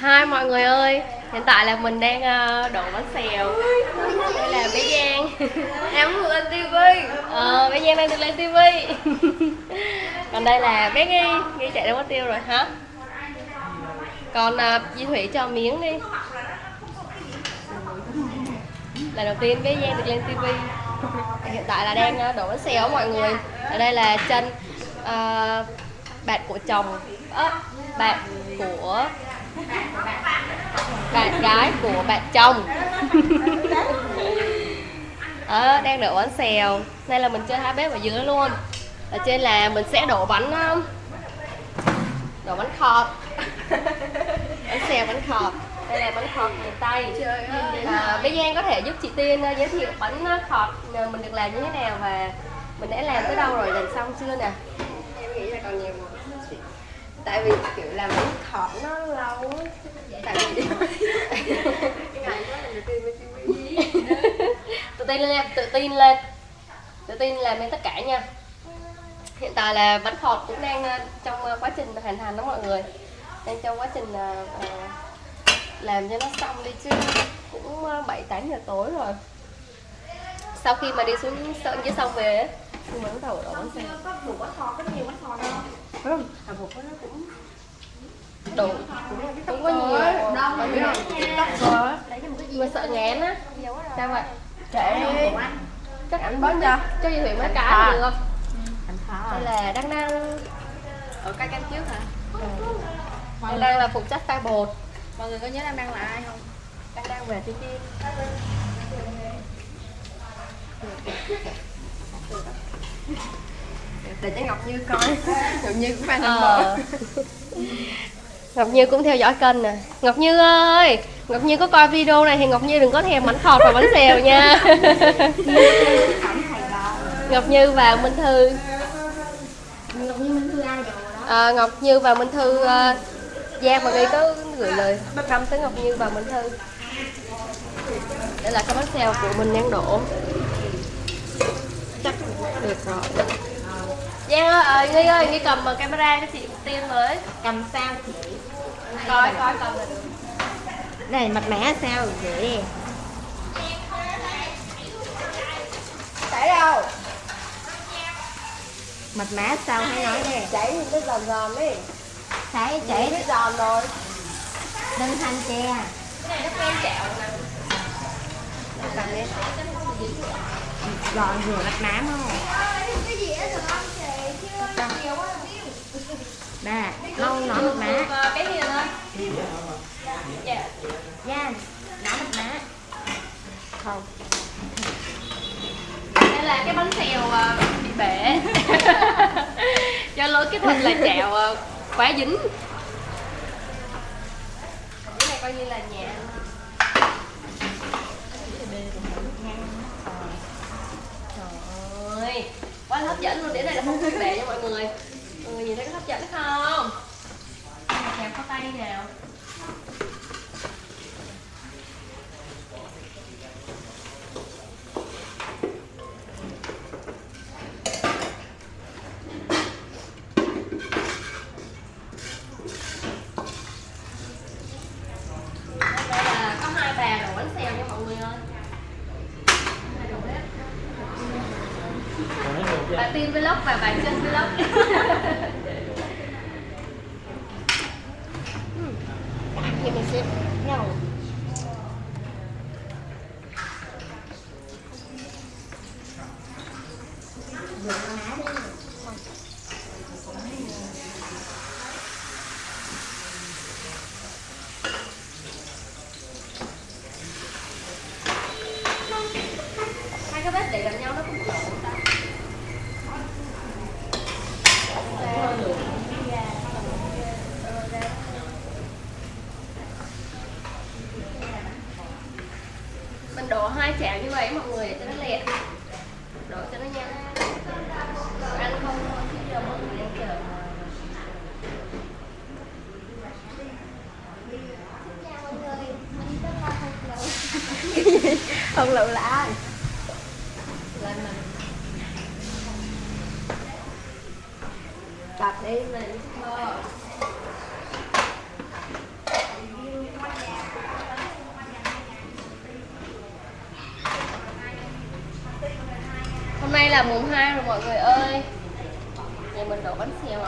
Hai mọi người ơi, hiện tại là mình đang ờ, đổ bánh xèo. Đây là bé Giang. Em muốn lên TV Ờ, bé Giang đang được lên tivi Còn đây là bé Nghi, Nghi chạy đâu mất tiêu rồi hả? Còn uh, Di Thủy cho miếng đi. Lần đầu tiên bé Giang được lên tivi Hiện tại là đang ờ, đổ bánh xèo mọi người. Ở đây là chân ờ, bạn của chồng ớ, bạn của bạn gái của bạn chồng. Đó, đang đổ bánh xèo. Đây là mình chơi hai bếp ở dưới luôn. Ở trên là mình sẽ đổ bánh Đổ bánh khọt. Bánh xèo bánh khọt. Đây là bánh khọt miền Tây. À, Bé Giang có thể giúp chị Tiên giới thiệu bánh khọt uh, mình được làm như thế nào Và mình đã làm tới đâu rồi, làm xong chưa nè? Em nghĩ là còn nhiều Tại vì kiểu làm bánh khọt nó lâu á Tại vì Ngày đó lần đầu tiên lên TV tự tin lên tự tin lên. Tự tin làm lên tất cả nha. Hiện tại là bánh khọt cũng đang ờ, trong ờ, quá trình hoàn thành đó mọi người. Đang trong quá trình ờ, làm cho nó xong đi chứ cũng bảy tám giờ tối rồi. Sau khi mà đi xuống sơn dưới sông về thì mình bắt đầu đổ bánh xe Có một bánh khọt, có nhiều bánh khọt đâu không À một cái nó cũng đủ cũng có nhiều. Không cho một cái gì mà sợ ngán á. Sao vậy? Kệ. Đi chắc Anh bớt cho cho chị thủy mấy cái thà. được. Không đây là đăng đăng Ở cái canh trước hả? đăng đăng là phụ trách pha bột. Mọi người có nhớ Đăng Đăng là ai không? đang đang về trên tim Để cho Ngọc Như coi. Ngọc Như cũng fan ờ. Ngọc Như cũng theo dõi kênh nè. Ngọc Như ơi Ngọc Như có coi video này thì Ngọc Như đừng có thèm bánh khọt và bánh xèo nha. Ngọc Như và Minh Thư. Ngọc Như Minh Thư ai rồi đó. À, Ngọc Như và Minh Thư uh, Giang và Nghi có gửi lời thăm tới Ngọc Như và Minh Thư. Đây là cái bánh xèo của mình đang đổ. Chắc được rồi Giang ơi, ờ, Nghi ơi, Nghi cầm camera cho chị tiên với. Cầm sao? Chị? Coi, coi. Cầm là được Này mặt mẻ sao vậy? Chảy đâu? Mặt má sao hãy nói đi. Chảy thì nó giòn giòn đi. Chảy chảy nó giòn rồi. Đừng thanh che Cái này nó quen chẹo nè. Cầm đi Giòn vừa mặt má không? Nè, lâu nó mặt má Cái gì nữa? Dạ. Nha, nó mặt má Không. Đây là cái bánh xèo ờ, bị bể. Do lỗi kỹ thuật là chẹo ờ, quá dính. Cái này coi như là nhà Trời ơi hấp dẫn luôn, đĩa này là không khí bể nha mọi người Mọi người nhìn thấy có hấp dẫn không? kẹp có tay nào Đây là có hai bà đổ bánh xèo nha mọi người ơi Hai đầu bếp. Bà Tiên Vlog và bà chân Vlog Thì mình sẽ nhau Hai cái bếp để gần nhau nó cũng lộn ta mình đổ hai chảo như vậy mọi người để cho nó lẹ đổ cho nó nhanh ăn không thôi chứ giờ mọi người đang chờ Không lựu là ai? lên mình Đập đi mình mơ nay là mùng 2 rồi mọi người ơi Giờ xèo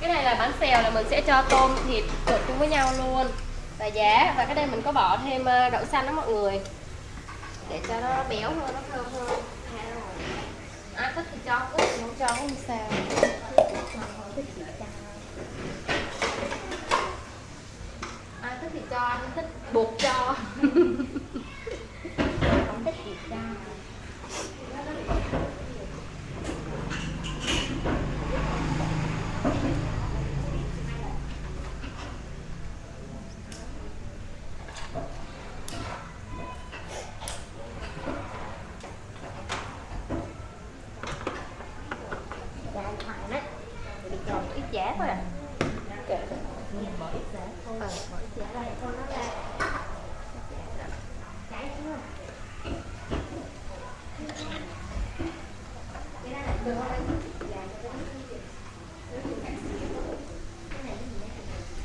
Cái này là bánh xèo là mình sẽ cho tôm thịt trộn chung với nhau luôn. Và giá Và cái đây mình có bỏ thêm ờ, đậu xanh đó mọi người. Để cho nó béo hơn, nó thơm hơn. Ai thích thì cho, thích không cho cũng không sao ai thích thì cho ai thích buộc cho không thích gì cho Dạ, thẳng đấy Bị tròn ít giá thôi à Kệ. Bỏ ít giá thôi Ờ, Bỏ ít giá ra cho nó ra Cháy chưa?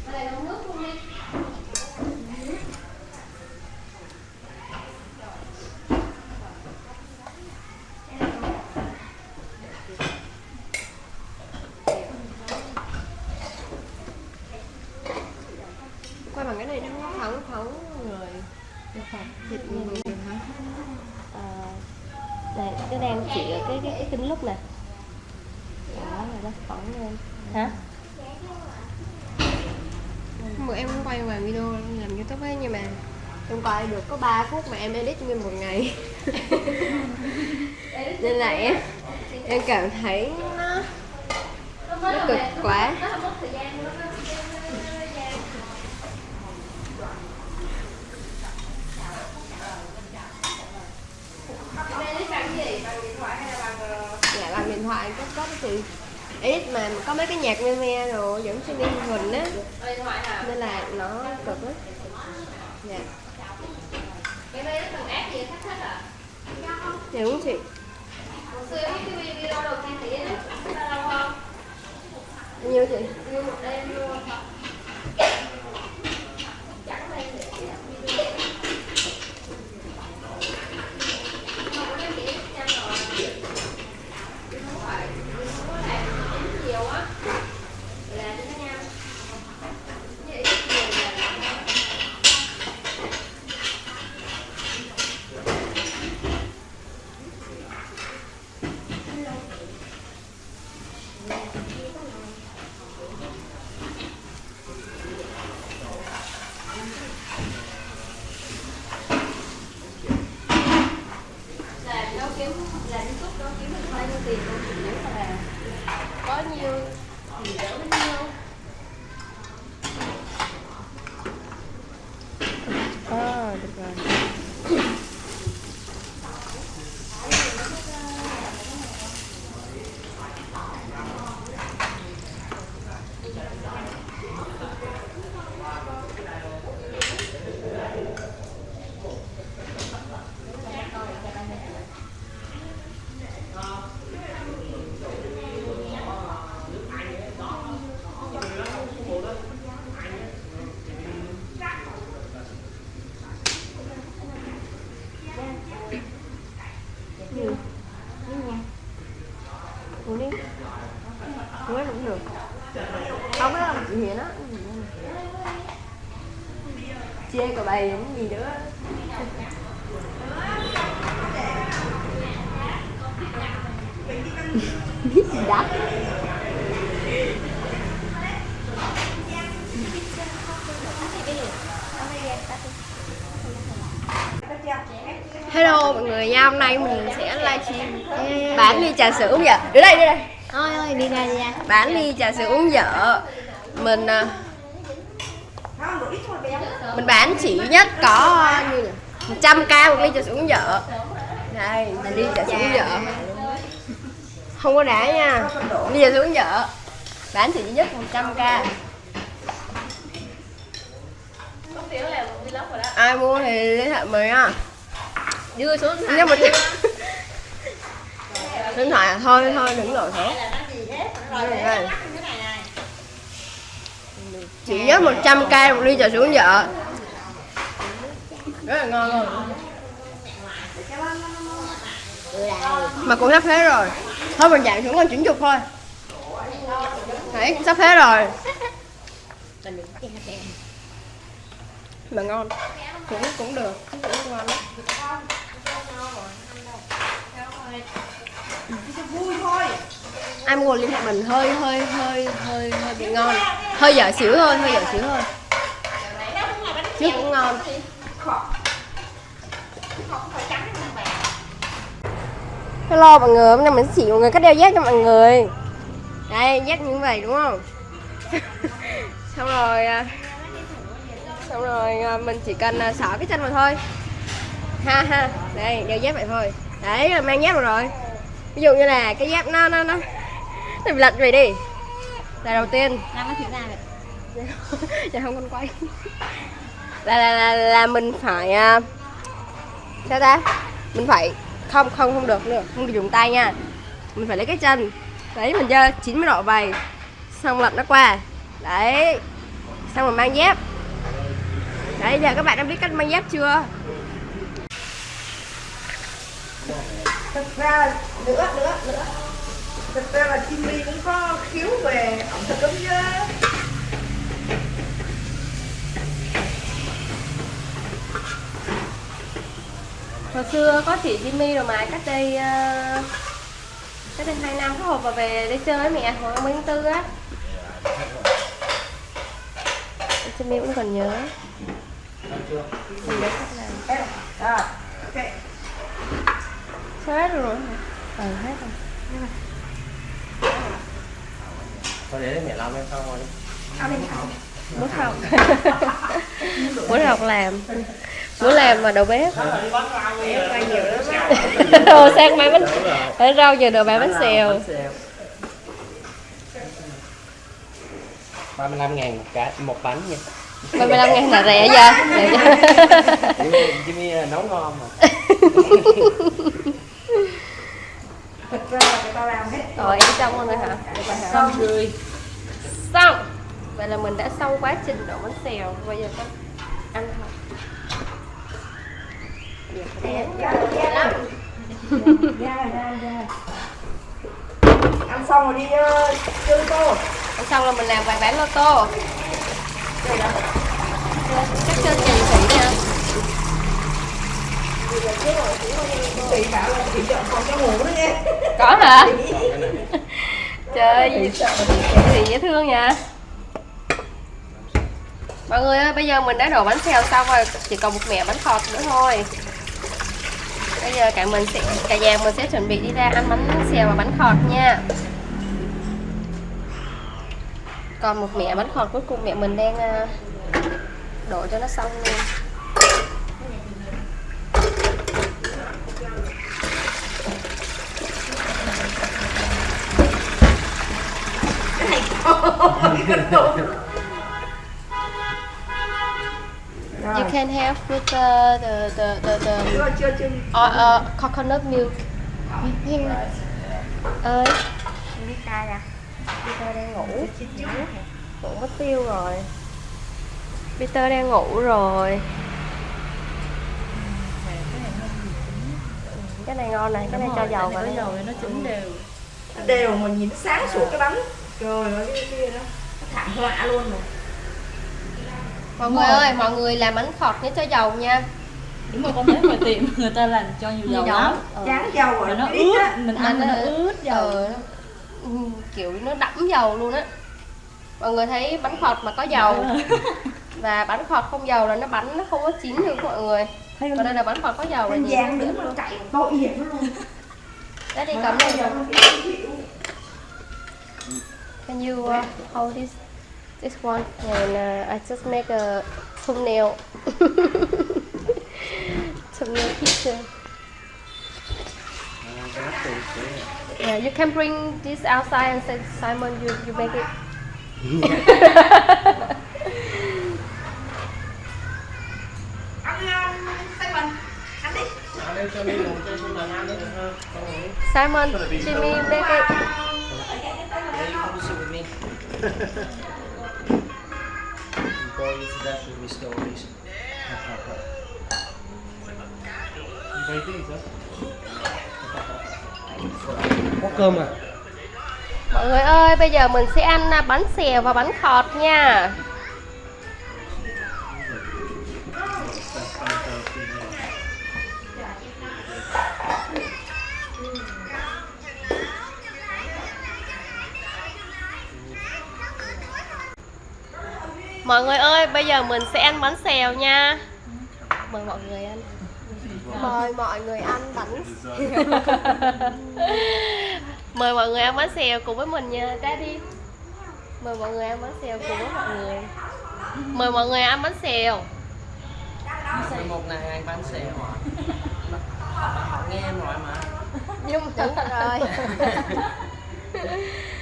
Ở đây nấu nước luôn đi quay bằng cái này nó phóng phóng người thịt người hả à, này cái đang chỉ ở cái cái, cái kính lúc nè đó là nó phóng lên hả Bữa em cũng quay ngoài video làm youtube ấy nhưng mà em quay được có 3 phút mà em edit nguyên một ngày Nên là em, em cảm thấy nó, nó cực quá Dạ bài có có cái gì? Ít mà có mấy cái nhạc me me rồi giống trên đi hình á. Nên là nó cực á dạ. Cái đây nó cần áp gì thách thách à dạ đúng chị. Hồi xưa cái video đầu tiên thì lâu không nhiêu chị? nhiêu một đêm luôn Chẳng đây để video Không có để nhanh rồi Không phải Không có làm đến nhiều á Là cho nó nhanh Vậy nhiều là làm đâu kiếm làm youtube đâu kiếm được bao nhiêu tiền đâu chủ yếu là có nhiêu thì đỡ bấy nhiêu à được rồi uống đi uống hết cũng được không có làm gì nó những gì nữa biết gì đắt Hello mọi người nha, hôm nay mình sẽ livestream bán ly trà sữa uống vợ. Đưa đây, đưa đây. Thôi ơi, đi ra đi ra Bán ly trà sữa uống vợ. Mình à, mình bán chỉ nhất có như nhỉ? 100k một ly trà sữa uống vợ. Đây, là ly trà sữa uống vợ. Không có đá nha. Ly trà sữa uống vợ. Bán chỉ nhất 100k. không thiếu là vlog rồi đó Ai mua thì liên hệ mình nha. đưa xuống Nhưng mà điện thoại à thôi thôi đừng Đây, đây. chỉ nhớ 100k một ly trà sữa vợ rất là ngon luôn mà cũng sắp hết rồi. Thôi, mình giảm xuống còn 90 thôi. Đấy, sắp hết rồi. Mà ngon. Cũng cũng được. Cũng ngon lắm. Ai mua liên hệ mình? Hơi hơi hơi hơi hơi bị ngon. Hơi dở xỉu hơn hơi dở xỉu hơn chứ cũng ngon. Hello mọi người hôm nay mình sẽ chỉ mọi người cách đeo dép cho mọi người. Đây dép như vậy đúng không? Xong rồi à, xong rồi à, mình chỉ cần à, xỏ cái chân vào thôi. Ha ha đây đeo dép vậy thôi. Đấy là mang dép rồi. Ví dụ như là cái dép nó nó nó nó bị lật vậy đi. Là đầu tiên. Làm nó nào vậy? dạ không con quay. Là là là, là mình phải sao ta? Mình phải không không không được nữa không được dùng tay nha. Mình phải lấy cái chân. Đấy, mình giơ 90 độ vầy xong lật nó qua. Đấy. Xong rồi mang dép. Đấy, giờ các bạn đã biết cách mang dép chưa? Thật ra, nữa nữa nữa. Thật ra là chim cũng có khiếu về ẩm thực lắm chứ. Hồi xưa có chị Jimmy rồi mà cách đây ờ, cách đây hai năm có hộp vào về đi chơi với mẹ hồi 30 tháng tư á. Jimmy cũng còn nhớ. À hết rồi? Ừ hết rồi. Thôi để mẹ làm em xong rồi đi Bữa học. Bữa học làm. Bữa làm mà đầu bếp. Đồ sang bán bánh Ở rau giờ đồ bán bánh xèo. 35 ngàn một cái một bánh nha. 35 ngàn là rẻ giờ. Jimmy, nấu ngon mà. Thật ra là người ta làm hết Rồi em xong rồi hả? Xong. Rồi Xong Vậy là mình đã xong quá trình đổ bánh xèo. Bây giờ con ăn thôi ăn xong rồi đi uh, chơi tô Ăn xong là mình làm vài bán lô tô. Chắc trên nhà chị nha chị bảo là chị chọn phòng cho ngủ đó nghe Có hả? Trời ơi, dễ thương nha Mọi người ơi, bây giờ mình đã đổ bánh xèo xong rồi Chỉ còn một mẻ bánh khọt nữa thôi. Bây giờ cả mình sẽ cả nhà mình sẽ chuẩn bị đi ra ăn bánh xèo và bánh khọt nha. Còn một mẻ bánh khọt cuối cùng mẹ mình đang ờ, đổ cho nó xong luôn You can have with the the the the, the uh, uh, coconut milk. ơi, Pizza ra. Peter đang ngủ. Ngủ mất tiêu rồi. Peter đang ngủ rồi. Cái này ngon này, cái này cho dầu vào đây. nó chín đều. đều mà nhìn nó sáng sủa cái bánh trời ơi cái kia đó nó thảm họa luôn rồi Mọi người ơi, mọi người làm bánh khọt nhớ cho dầu nha. Đúng rồi con thấy ngoài tiệm người ta làm cho nhiều dầu lắm. Ờ. chán dầu rồi nó ít ướt, á mình ăn nó ướt dầu. Ờ, ừ, kiểu nó đẫm dầu luôn á. Mọi người thấy bánh khọt mà có dầu và bánh khọt không dầu là nó bánh nó không có chín được mọi người. Còn đây là bánh khọt có dầu là nó đứng luôn. chạy tội nghiệp nó luôn Đấy đi cầm đây. chịu Can you uh, hold this this one and uh, I just make a thumbnail thumbnail picture. Yeah, you can bring this outside and say Simon, you you make it. ăn um, Simon ăn đi Anh em cho đi ngồi chơi xuống là ăn đấy được không? Con ngồi. Simon, Jimmy, make it. me stories. Có cơm à? Mọi người ơi, bây giờ mình sẽ ăn à, bánh xèo và bánh khọt nha. Mọi người ơi, bây giờ mình sẽ ăn bánh xèo nha. Mời mọi người ăn. Mời mọi người ăn bánh Mời mọi người ăn bánh xèo cùng với mình nha. Daddy. Mời mọi người ăn bánh xèo cùng với mọi người. Mời mọi người ăn bánh xèo. Một ngày ăn bánh xèo Họ nghe em nói mà. Nhưng mà đúng rồi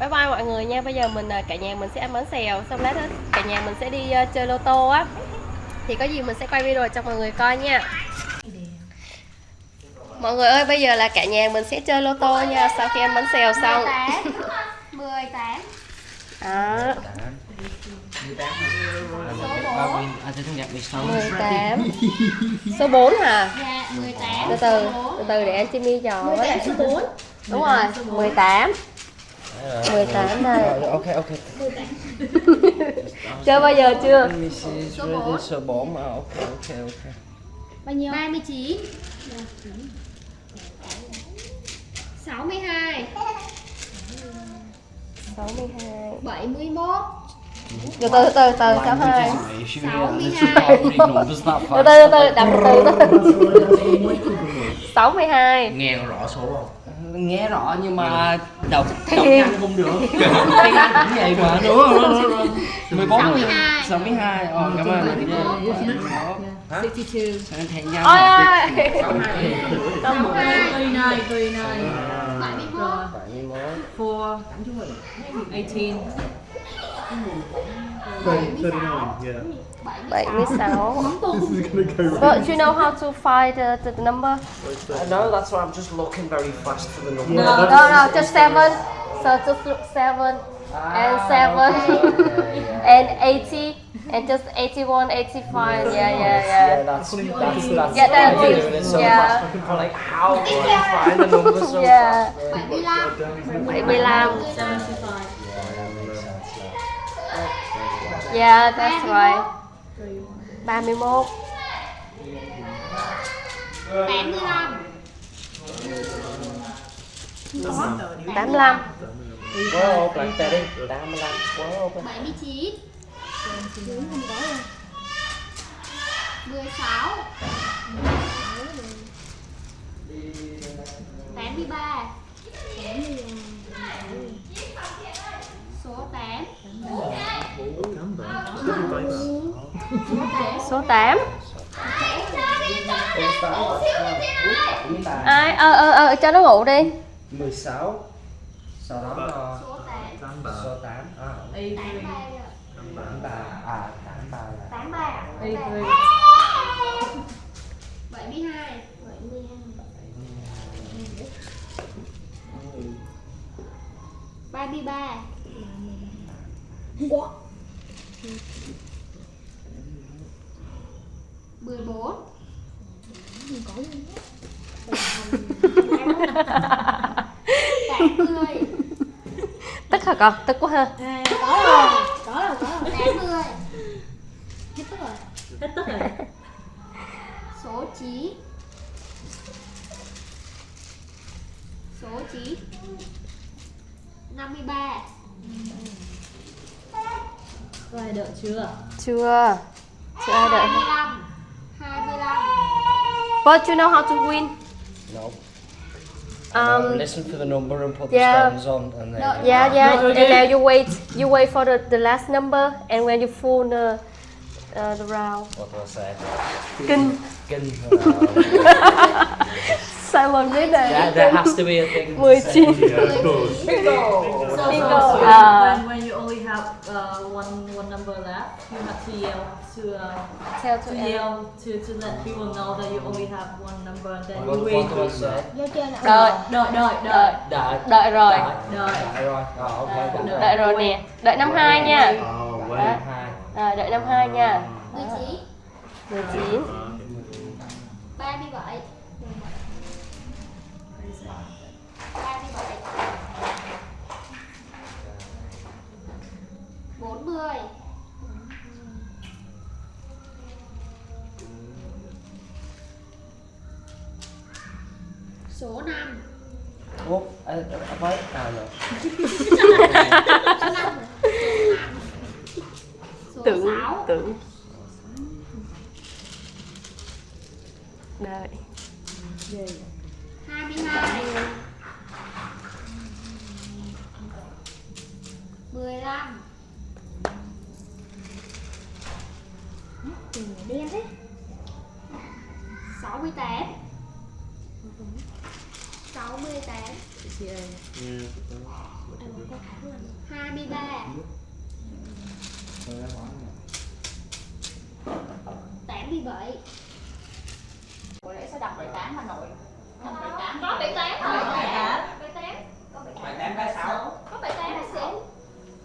Bye bye mọi người nha. Bây giờ mình à, cả nhà mình sẽ ăn bánh xèo Xong lát nữa cả nhà mình sẽ đi à, chơi lô tô á. Thì có gì mình sẽ quay video cho mọi người coi nha. Mọi người ơi bây giờ là cả nhà mình sẽ chơi lô tô nha Sau khi ăn bánh xèo xong. 18 Đó sâu 18 Số 4 hả? Dạ 18 Từ từ Từ từ để anh Jimmy số 4 Đúng rồi 18 18 đây. Ok ok. Chơi bao giờ chưa? Mrs. Ready số 4 mà ok ok ok. Bao nhiêu? 39 62 62 71 Từ từ từ từ 62 62 Từ từ từ từ đọc từ từ. 62 Nghe rõ số không? Nghe rõ nhưng mà đọc đọc nhanh không được. Tiếng Anh cũng vậy mà đúng không? Đúng không? 14 62. 62 Ờ cảm ơn anh Hả? 62 Anh thèm nhau. Ôi ơi 62 39, 39, 71 4, 18. 76 But do you know how to find the, the number? Uh, I know that's why I'm just looking very fast for the number. No, no, no, just 7 So just look 7 ah, and 7 and 80 and just 81, 85 Yeah, yeah, Yeah, yeah that's that's that's Yeah, that's I'm doing it so Yeah. fast. I'm like, how do I find the number so Yeah. fast? 75 75 75. Yeah, that's right 31 85 85 Quá ốp lại tè đi, 85, quá ốp 79 Đúng không có rồi 16 83 Số 8 Số 8 Ai, ờ ờ ờ cho nó ngủ đi. 16 Sau đó là Số 8 số 8 à, 83. 83 à, 83 là 83 83. 72 33 14 80 Tức hả con? Tức quá ha. À, có rồi, có rồi, có rồi. 80 Hết tức rồi. Hết tức rồi. Số 9 Số 9 53 Có ai đợi chưa? Chưa. Chưa ai đợi 25 25 But you know how to win No. Um, listen for the number and put the yeah. stones on and then No, Yeah, yeah. And now you wait. You wait for the, the last number, and when you full the uh, the round. what do I say? Kinh. Kinh. Simon biết there, này. there has to be a thing. to 19. say. So, so, Bingo. so Ah. when, when you only have have uh, one one number left. You have to yell to uh, Tell to to yell to to let people know that you only have one number. And then you wait. nè. Đợi Đợi đợi Đợi đợi. Đợi Đợi rồi Đợi. Đợi rồi Rồi ok đợi rồi nè Đợi năm hai nha Ờ, quên. Hai à, Đợi năm hai nha 19, 19 37. 37. 40. Số 5. Ủa, à, với à rồi Số 5. Số Tưởng 6. Tưởng Đợi 22 15 Tiền đen đấy 68 68 Ừ. 23 87 Buổi lễ sẽ đọc bài toán Hà Nội. Đọc bài toán. Có 78 rồi Bài toán. 78 Có 78 Bài tám. Bài sáu Có 78 là xỉu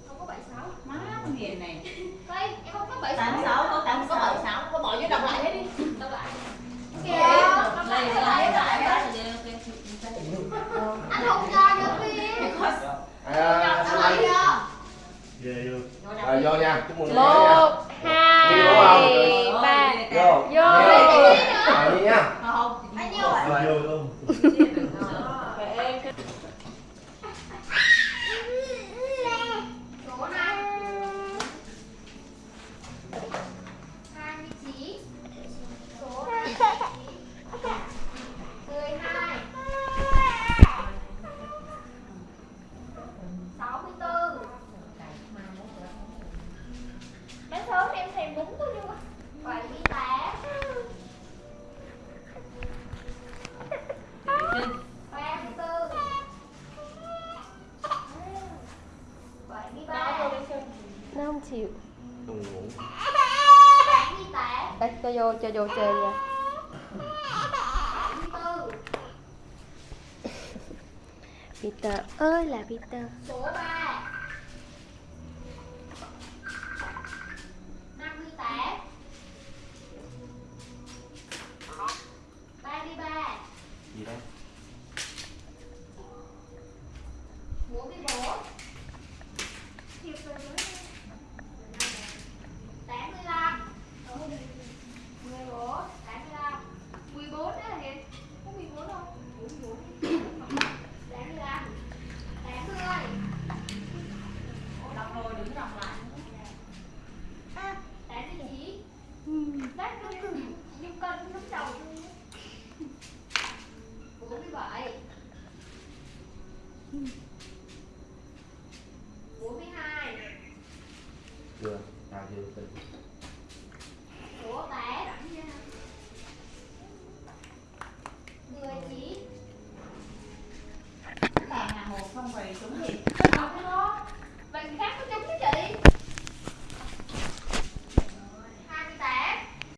Không có 76 Má con hiền này. Đây em không có 76 86 có 8 có 76. Có bỏ vô đọc lại hết đi. Đâu lại Kìa. Đọc lại, Đây đọc lại, đọc lại. Anh không cho được đi À, Đọc lại chưa Về luôn. Rồi vô nha, chúc mừng một hai ba Vô. Vô. Rồi đi nha. Không. Bao nhiêu ạ? Vô luôn. Số 5 29 Số 29 12 64 Mấy sớm em thèm đúng tôi chưa 78 34 73 Nó không chịu Đừng ngủ. 88 Đây cho vô cho vô chơi nha. Peter ơi là Peter.